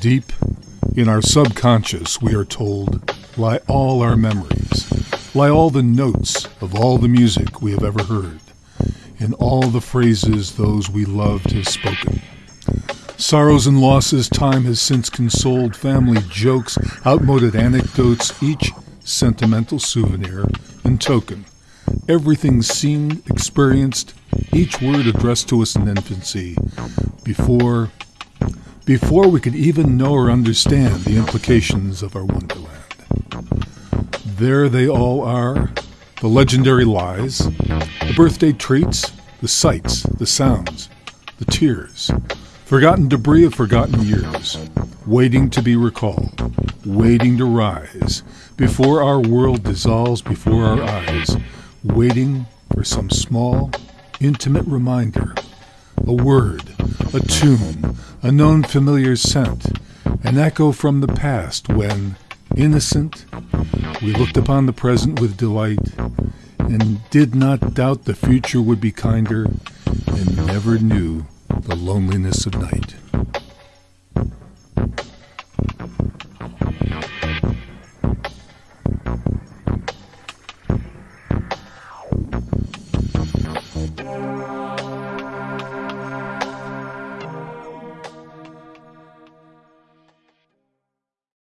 Deep in our subconscious, we are told, lie all our memories, lie all the notes of all the music we have ever heard, and all the phrases those we loved have spoken. Sorrows and losses time has since consoled, family jokes, outmoded anecdotes, each sentimental souvenir and token. Everything seen, experienced, each word addressed to us in infancy, before before we could even know or understand the implications of our wonderland. There they all are, the legendary lies, the birthday treats, the sights, the sounds, the tears, forgotten debris of forgotten years, waiting to be recalled, waiting to rise, before our world dissolves before our eyes, waiting for some small, intimate reminder, a word, a tune, a known familiar scent, an echo from the past when, innocent, we looked upon the present with delight and did not doubt the future would be kinder and never knew the loneliness of night.